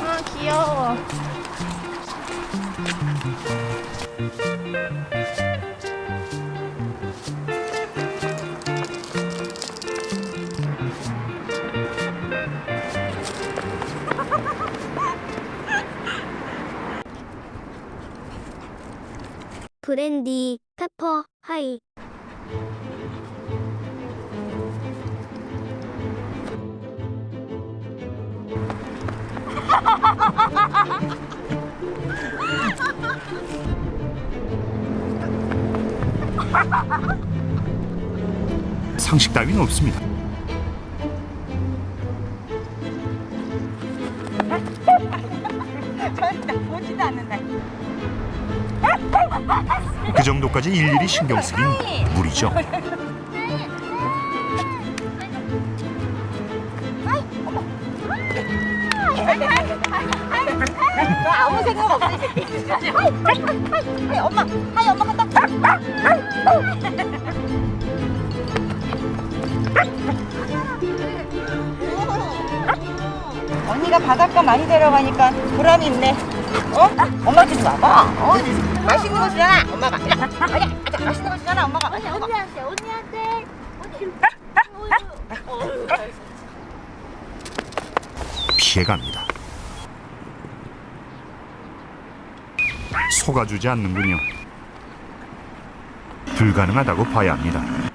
아 귀여워. 브랜디, 페퍼, 하이. 상식 따위는 없습니다. 그 정도까지 일일이 신경 쓰긴 무리죠. hi 엄마 hi 엄마 간다. 언니가 바닷가 많이 데려가니까 보람이 있네. 어? 엄마한테 좀 와봐. 어? 맛있는 거 주잖아. 엄마가. 아니, 아니, 맛있는 거 주잖아. 엄마가. 언니, 언니한테, 언니한테. 피해갑니다. 속아주지 않는군요. 불가능하다고 봐야 합니다.